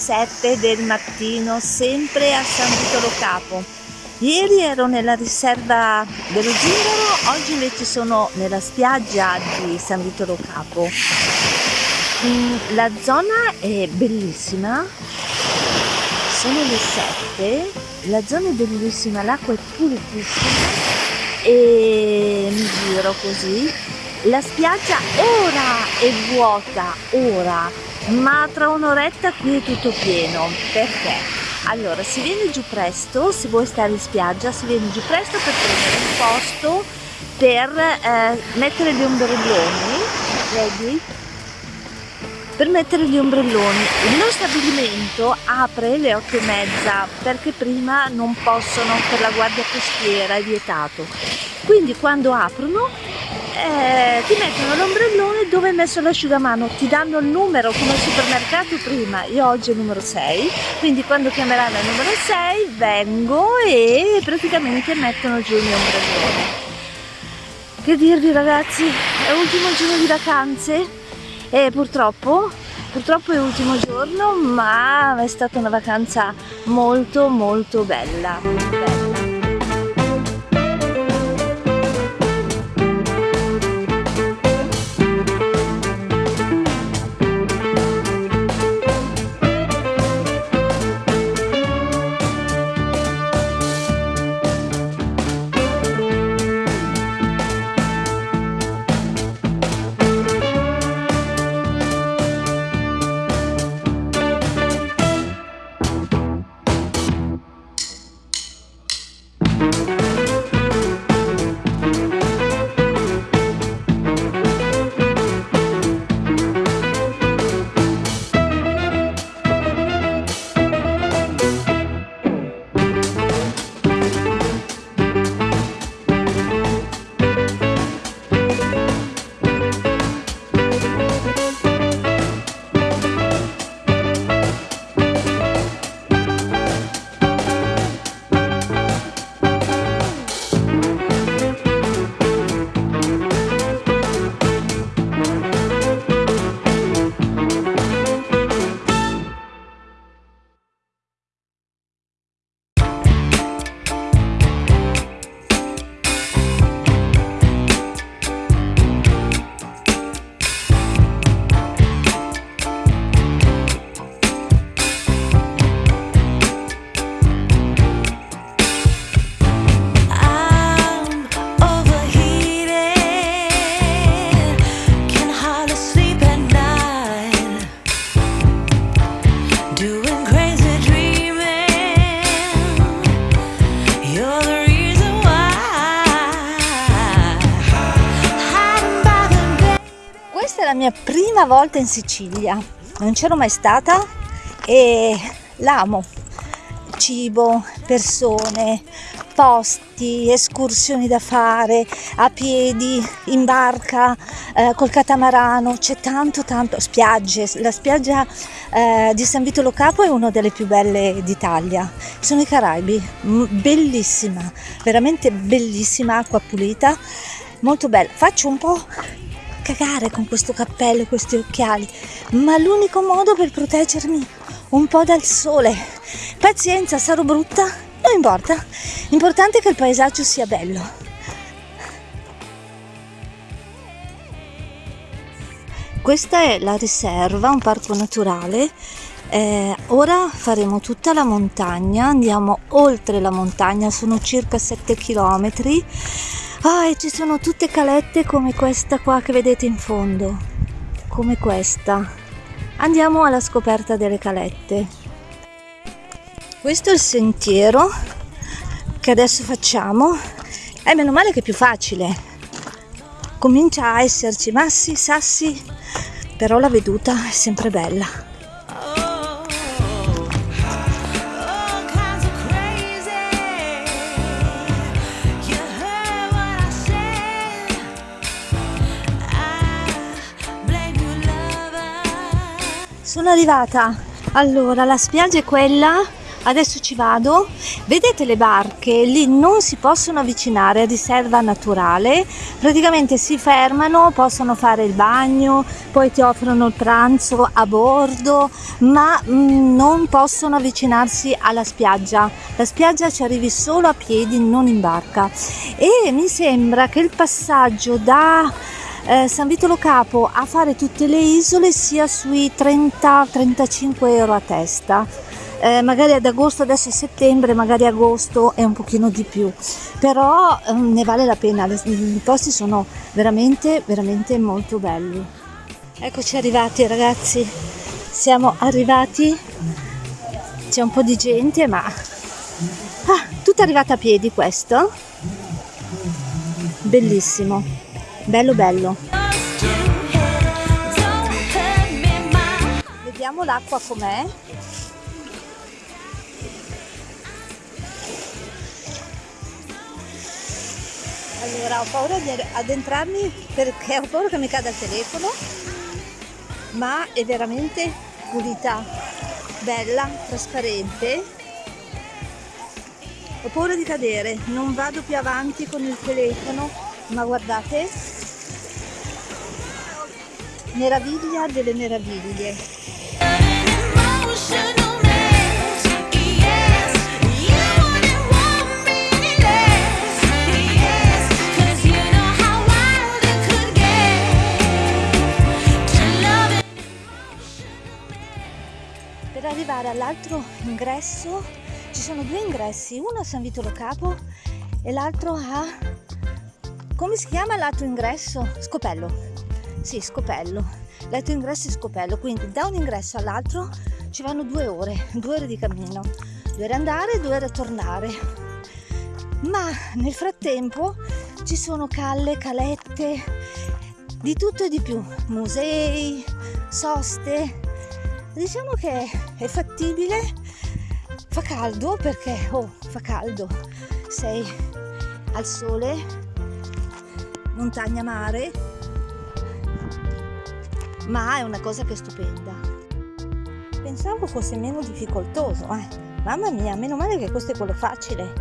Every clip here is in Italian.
7 del mattino, sempre a San Vitolo Capo. Ieri ero nella riserva dello Zingaro, oggi invece sono nella spiaggia di San Vitolo Capo. Mm, la zona è bellissima, sono le 7, la zona è bellissima, l'acqua è pulitissima. E mi giro così. La spiaggia ora è vuota ora ma tra un'oretta qui è tutto pieno. Perché? Allora si viene giù presto se vuoi stare in spiaggia si viene giù presto per prendere un posto per eh, mettere gli ombrelloni. Vedi? Per mettere gli ombrelloni. Il nostro stabilimento apre le otto e mezza perché prima non possono per la guardia costiera è vietato. Quindi quando aprono eh, ti mettono l'ombrellone dove hai messo l'asciugamano? Ti danno il numero come al supermercato prima io oggi è il numero 6 quindi quando chiameranno il numero 6 vengo e praticamente mettono giù il mio ombrellone. Che dirvi ragazzi? È l'ultimo giorno di vacanze e purtroppo purtroppo è l'ultimo giorno ma è stata una vacanza molto molto bella, bella. Prima volta in Sicilia, non c'ero mai stata e l'amo. Cibo, persone, posti, escursioni da fare, a piedi, in barca, eh, col catamarano, c'è tanto tanto, spiagge, la spiaggia eh, di San Vito Lo Capo è una delle più belle d'Italia, sono i Caraibi, bellissima, veramente bellissima, acqua pulita, molto bella, faccio un po' cagare con questo cappello e questi occhiali, ma l'unico modo per proteggermi un po' dal sole. Pazienza, sarò brutta, non importa, l'importante è che il paesaggio sia bello. Questa è la riserva, un parco naturale. Eh, ora faremo tutta la montagna, andiamo oltre la montagna, sono circa 7 chilometri Ah, e ci sono tutte calette come questa qua che vedete in fondo, come questa. Andiamo alla scoperta delle calette. Questo è il sentiero che adesso facciamo. E meno male che è più facile. Comincia a esserci massi, sassi, però la veduta è sempre bella. Sono arrivata. Allora la spiaggia è quella. Adesso ci vado. Vedete le barche? Lì non si possono avvicinare a riserva naturale. Praticamente si fermano possono fare il bagno poi ti offrono il pranzo a bordo ma mm, non possono avvicinarsi alla spiaggia. La spiaggia ci arrivi solo a piedi non in barca. E mi sembra che il passaggio da eh, San Vitolo Capo a fare tutte le isole sia sui 30-35 euro a testa. Eh, magari ad agosto adesso è settembre magari agosto è un pochino di più. Però eh, ne vale la pena i posti sono veramente veramente molto belli. Eccoci arrivati ragazzi. Siamo arrivati. C'è un po' di gente ma ah, tutta arrivata a piedi questo. Bellissimo bello bello. Vediamo l'acqua com'è. Allora ho paura di addentrarmi perché ho paura che mi cada il telefono, ma è veramente pulita, bella, trasparente. Ho paura di cadere, non vado più avanti con il telefono, ma guardate, meraviglia delle meraviglie. arrivare all'altro ingresso ci sono due ingressi. Uno a San Vitolo Capo e l'altro a come si chiama l'altro ingresso? Scopello sì Scopello. L'altro ingresso è Scopello. Quindi da un ingresso all'altro ci vanno due ore due ore di cammino. Due ore andare e due ore tornare. Ma nel frattempo ci sono calle, calette di tutto e di più. Musei, soste. Diciamo che è fattibile. Fa caldo perché oh fa caldo. Sei al sole montagna mare ma è una cosa che è stupenda. Pensavo fosse meno difficoltoso eh. mamma mia meno male che questo è quello facile.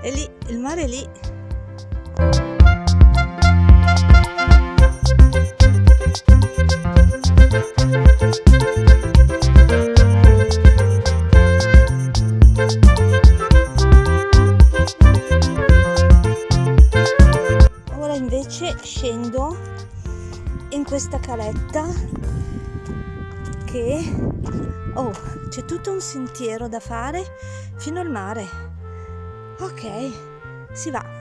E lì il mare è lì scendo in questa caletta che oh c'è tutto un sentiero da fare fino al mare. Ok si va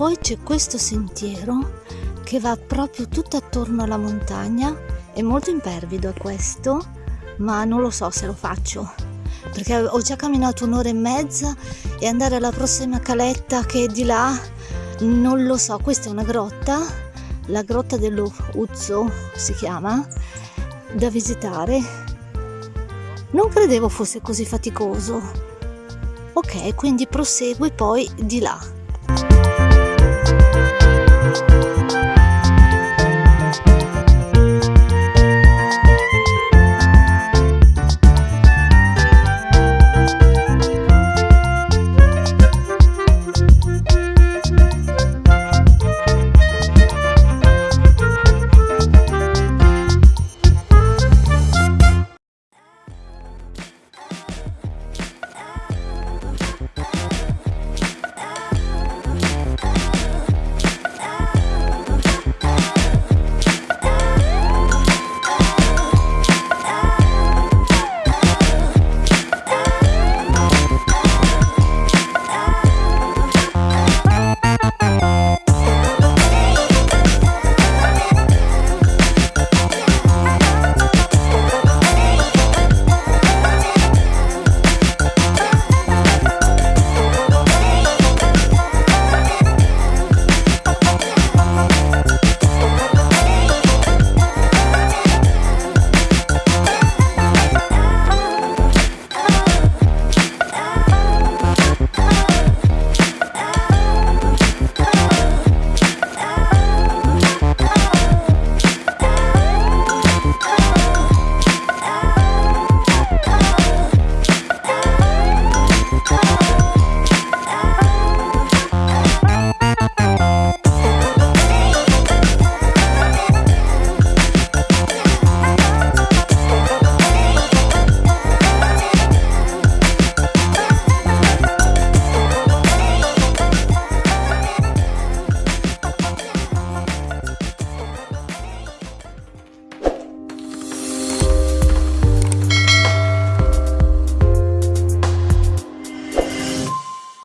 poi c'è questo sentiero che va proprio tutto attorno alla montagna. È molto impervido è questo ma non lo so se lo faccio perché ho già camminato un'ora e mezza e andare alla prossima caletta che è di là non lo so. Questa è una grotta la grotta dello Uzzo si chiama da visitare. Non credevo fosse così faticoso. Ok quindi proseguo poi di là